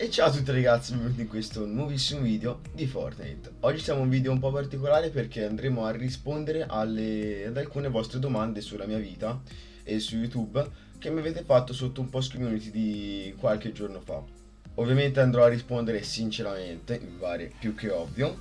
E ciao a tutti ragazzi, benvenuti in questo nuovissimo video di Fortnite. Oggi siamo un video un po' particolare perché andremo a rispondere alle, ad alcune vostre domande sulla mia vita e su YouTube Che mi avete fatto sotto un post community di qualche giorno fa. Ovviamente andrò a rispondere sinceramente, mi pare più che ovvio.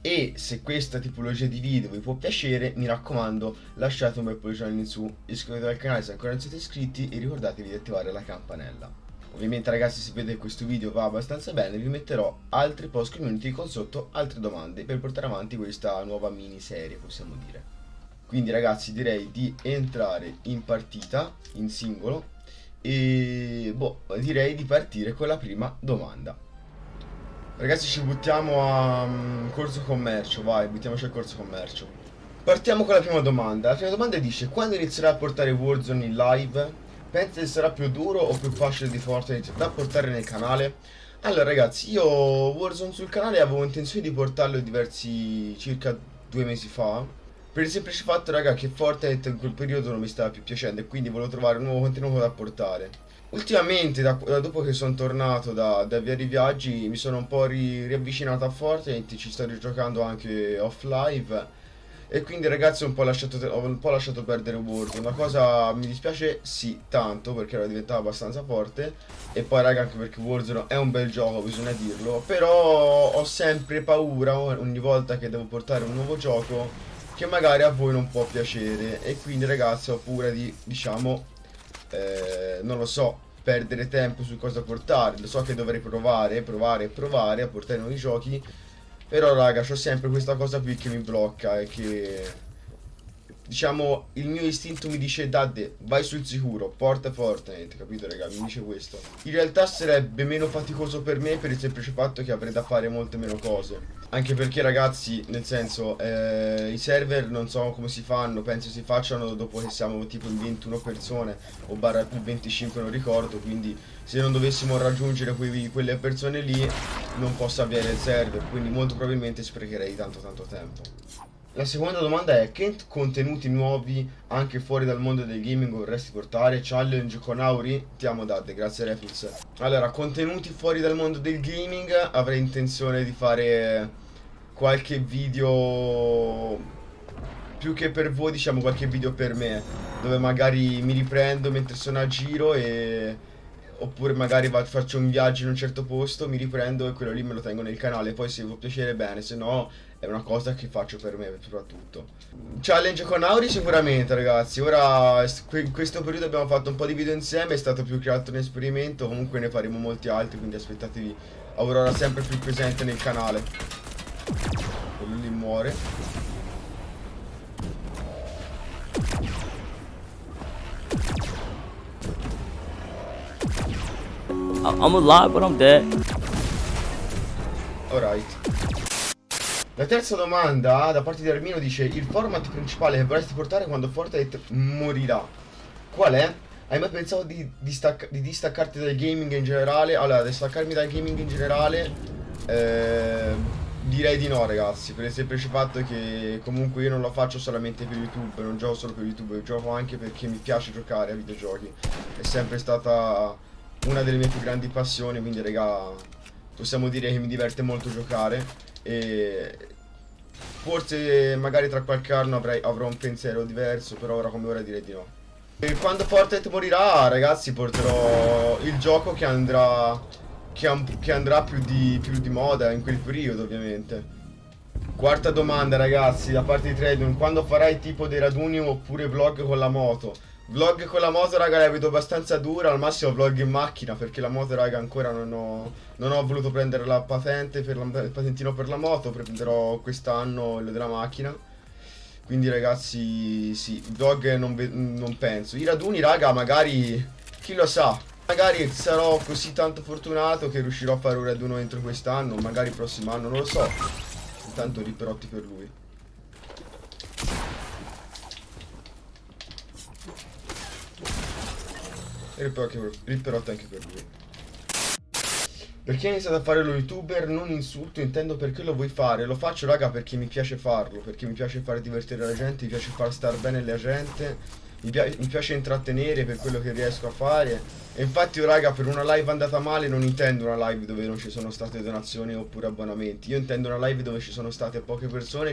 E se questa tipologia di video vi può piacere, mi raccomando, lasciate un bel pollice in su, iscrivetevi al canale se ancora non siete iscritti e ricordatevi di attivare la campanella. Ovviamente ragazzi se vedete questo video va abbastanza bene vi metterò altri post community con sotto altre domande per portare avanti questa nuova miniserie possiamo dire. Quindi ragazzi direi di entrare in partita, in singolo e boh, direi di partire con la prima domanda. Ragazzi ci buttiamo a um, corso commercio, vai, buttiamoci al corso commercio. Partiamo con la prima domanda. La prima domanda dice, quando inizierà a portare Warzone in live? Pensi che sarà più duro o più facile di Fortnite da portare nel canale? Allora ragazzi, io Warzone sul canale avevo intenzione di portarlo diversi, circa due mesi fa. Per il semplice fatto, raga, che Fortnite in quel periodo non mi stava più piacendo e quindi volevo trovare un nuovo contenuto da portare. Ultimamente, da, da dopo che sono tornato da, da via di viaggi, mi sono un po' ri, riavvicinato a Fortnite, ci sto rigiocando anche off live. E quindi ragazzi ho un po' lasciato, un po' lasciato perdere Warzone La cosa mi dispiace sì tanto perché era diventato abbastanza forte E poi raga anche perché Warzone è un bel gioco bisogna dirlo Però ho sempre paura ogni volta che devo portare un nuovo gioco Che magari a voi non può piacere E quindi ragazzi ho paura di diciamo eh, non lo so, perdere tempo su cosa portare. Lo so che dovrei provare, provare provare a portare nuovi giochi. Però raga, ho sempre questa cosa qui che mi blocca e che diciamo, il mio istinto mi dice Dadde, vai sul sicuro, porta Fortnite, capito raga? Mi dice questo. In realtà sarebbe meno faticoso per me per il semplice fatto che avrei da fare molte meno cose. Anche perché ragazzi, nel senso, eh, i server non so come si fanno, penso si facciano dopo che siamo tipo in 21 persone o barra più 25 non ricordo, quindi se non dovessimo raggiungere quei, quelle persone lì non posso avviare il server, quindi molto probabilmente sprecherei tanto tanto tempo. La seconda domanda è che contenuti nuovi anche fuori dal mondo del gaming vorresti portare? Challenge con Auri? Ti amo Dad, grazie Refix. Allora, contenuti fuori dal mondo del gaming avrei intenzione di fare qualche video più che per voi diciamo qualche video per me dove magari mi riprendo mentre sono a giro e oppure magari faccio un viaggio in un certo posto, mi riprendo e quello lì me lo tengo nel canale, poi se vi può piacere bene, se no è una cosa che faccio per me soprattutto. Challenge con Auri sicuramente ragazzi, ora in questo periodo abbiamo fatto un po' di video insieme, è stato più che altro un esperimento, comunque ne faremo molti altri, quindi aspettatevi Aurora sempre più presente nel canale. Quello lì muore. I'm alive, but I'm dead. Alright. La terza domanda da parte di Armino dice Il format principale che vorresti portare quando Fortnite morirà Qual è? Hai mai pensato di, distacca di distaccarti dal gaming in generale? Allora, distaccarmi dal gaming in generale eh, Direi di no ragazzi Per il semplice fatto che comunque io non lo faccio solamente per YouTube Non gioco solo per YouTube Gioco anche perché mi piace giocare a videogiochi È sempre stata una delle mie più grandi passioni, quindi raga, possiamo dire che mi diverte molto giocare e forse magari tra qualche anno avrai, avrò un pensiero diverso, però ora come ora direi di no. E quando Fortnite morirà, ragazzi, porterò il gioco che andrà, che, che andrà più, di, più di moda in quel periodo, ovviamente. Quarta domanda, ragazzi, da parte di Trading, quando farai tipo dei raduni oppure vlog con la moto? Vlog con la moto raga la vedo abbastanza dura Al massimo vlog in macchina Perché la moto raga ancora non ho, non ho voluto prendere la patente per la, Il patentino per la moto Prenderò quest'anno quello della macchina. Quindi ragazzi sì Vlog non, non penso. I raduni raga magari Chi lo sa Magari sarò così tanto fortunato Che riuscirò a fare un raduno entro quest'anno Magari prossimo anno non lo so. Intanto riperotti per lui ripperotto anche per lui. Perché hai iniziato a fare lo youtuber? Non insulto, intendo perché lo vuoi fare. Lo faccio raga perché mi piace farlo, perché mi piace far divertire la gente, mi piace far star bene la gente. mi, pia- mi piace intrattenere per quello che riesco a fare. E infatti, oh, raga, per una live andata male non intendo una live dove non ci sono state donazioni oppure abbonamenti. Io intendo una live dove ci sono state poche persone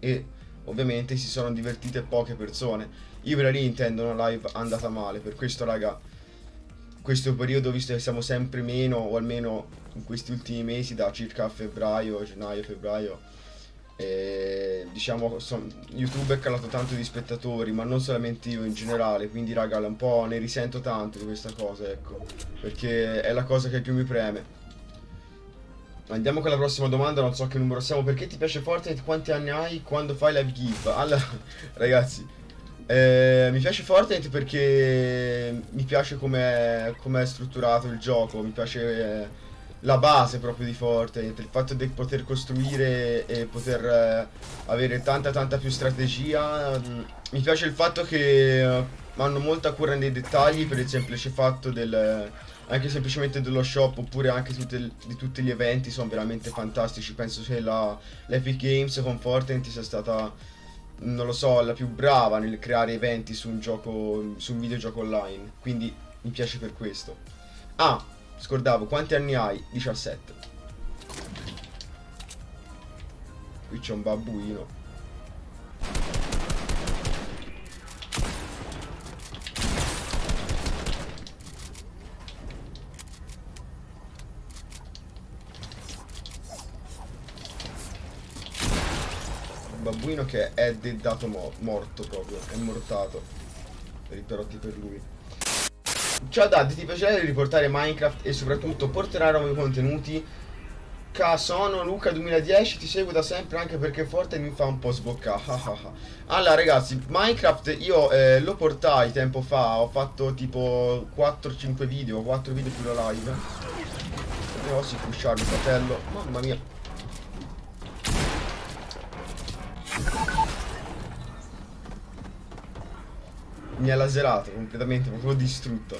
e ovviamente si sono divertite poche persone. Io per lì intendo una live andata male. Per questo, raga, questo periodo, visto che siamo sempre meno, o almeno in questi ultimi mesi, da circa febbraio, gennaio, febbraio e, diciamo son, YouTube è calato tanto di spettatori ma non solamente io in generale quindi raga un po' ne risento tanto di questa cosa ecco perché è la cosa che più mi preme Andiamo con la prossima domanda, non so che numero siamo. Perché ti piace Fortnite? Quanti anni hai? Quando fai live give? Allora, ragazzi, eh, mi piace Fortnite perché mi piace come è strutturato il gioco, mi piace... Eh, la base proprio di Fortnite, il fatto di poter costruire e poter eh, avere tanta tanta più strategia. Mm, mi piace il fatto che eh, hanno molta cura nei dettagli per il semplice fatto del anche semplicemente dello shop oppure anche tutte, di tutti gli eventi sono veramente fantastici. Penso che l'Epic Games con Fortnite sia stata non lo so, la più brava nel creare eventi su un gioco su un videogioco online. Quindi mi piace per questo. Ah, Scordavo, quanti anni hai? 17. Qui c'è un babbuino. Un babbuino che è dedato mo morto proprio, è mortato. Per i perotti per lui. Ciao Dad, ti piacerebbe riportare Minecraft e soprattutto portare nuovi contenuti? Ca sono Luca 2010, ti seguo da sempre anche perché Forte mi fa un po' sboccare. allora ragazzi, Minecraft io eh, lo portai tempo fa, ho fatto tipo 4-5 video, 4 video più la live. Devo si pusharmi fratello, mamma mia. Mi ha laserato completamente, proprio distrutto.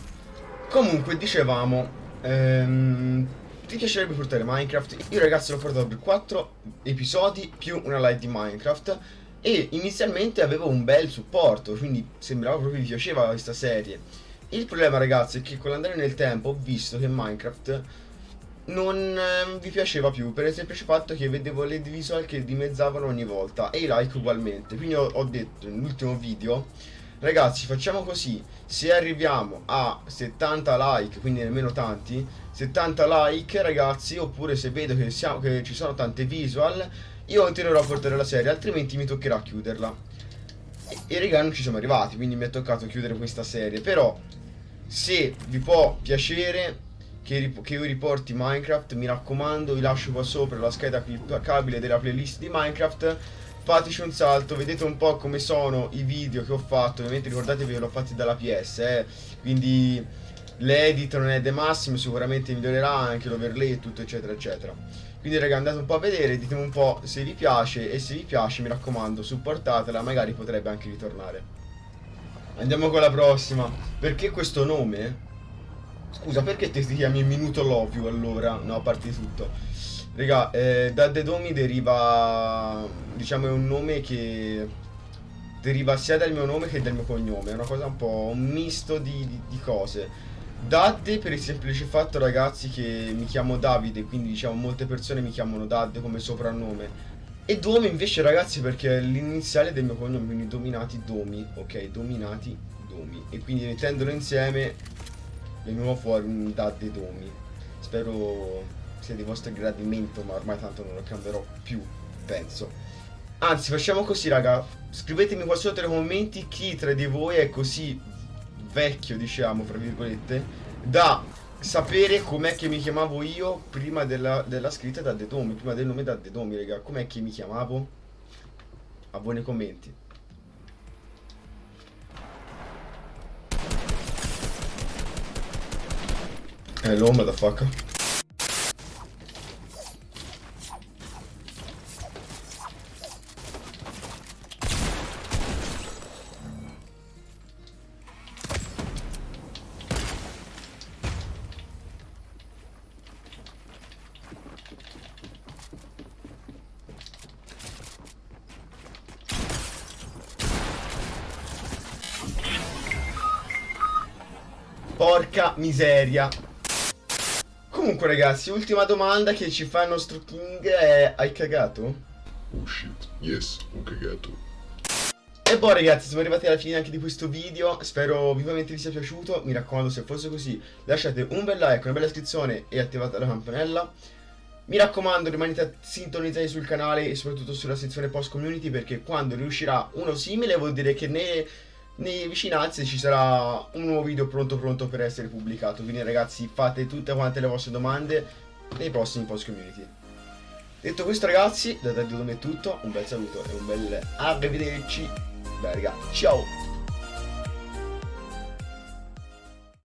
Comunque, dicevamo, ehm, ti piacerebbe portare Minecraft? Io ragazzi l'ho portato per 4 episodi più una live di Minecraft e inizialmente avevo un bel supporto, quindi sembrava proprio mi piaceva questa serie. Il problema ragazzi è che con l'andare nel tempo ho visto che Minecraft non eh, vi piaceva più per il semplice fatto che vedevo le visual che dimezzavano ogni volta e i like ugualmente. Quindi ho, ho detto nell'ultimo video Ragazzi facciamo così. Se arriviamo a 70 like Quindi nemmeno tanti 70 like ragazzi Oppure se vedo che, siamo, che ci sono tante visual Io continuerò a portare la serie Altrimenti mi toccherà chiuderla. E, e raga non ci siamo arrivati Quindi mi è toccato chiudere questa serie. Però se vi può piacere che, che, io riporti Minecraft Mi raccomando vi lascio qua sopra la scheda cliccabile della playlist di Minecraft fateci un salto, vedete un po' come sono i video che ho fatto, ovviamente ricordatevi che l'ho fatti dalla PS, eh, quindi l'edit non è de massimo, sicuramente migliorerà anche l'overlay e tutto eccetera eccetera. Quindi raga andate un po' a vedere, ditemi un po' se vi piace e se vi piace mi raccomando supportatela, magari potrebbe anche ritornare. Andiamo con la prossima, perché questo nome? Scusa, perché ti chiami Minuto Lovio allora? No, a parte tutto. Raga, eh, da Dedomi deriva, diciamo, è un nome che deriva sia dal mio nome che dal mio cognome. È una cosa un po' un misto di, di, di cose. Dadde per il semplice fatto, ragazzi, che mi chiamo Davide, quindi diciamo molte persone mi chiamano Dadde come soprannome. E Domi invece, ragazzi, perché è l'iniziale del mio cognome, quindi dominati Domi, ok? Dominati Domi. E quindi mettendolo insieme veniva fuori un Dadde Domi. Spero sia di vostro gradimento, ma ormai tanto non lo cambierò più, penso. Anzi, facciamo così, raga. Scrivetemi qua sotto nei commenti chi tra di voi è così vecchio, diciamo, fra virgolette, da sapere com'è che mi chiamavo io prima della, della scritta da Dedomi, prima del nome da Dedomi, raga. Com'è che mi chiamavo? A voi nei commenti. Hello, motherfucker. Porca miseria. Comunque ragazzi, ultima domanda che ci fa il nostro King è hai cagato? Oh shit, yes, ho cagato. E boh ragazzi, siamo arrivati alla fine anche di questo video, spero vivamente vi sia piaciuto, mi raccomando se fosse così lasciate un bel like, una bella iscrizione e attivate la campanella. Mi raccomando rimanete sintonizzati sul canale e soprattutto sulla sezione post community perché quando riuscirà uno simile vuol dire che nei, nei vicinanze ci sarà un nuovo video pronto pronto per essere pubblicato. Quindi ragazzi fate tutte quante le vostre domande nei prossimi post community. Detto questo ragazzi, da Daddio è tutto, un bel saluto e un bel arrivederci. Beh raga, ciao!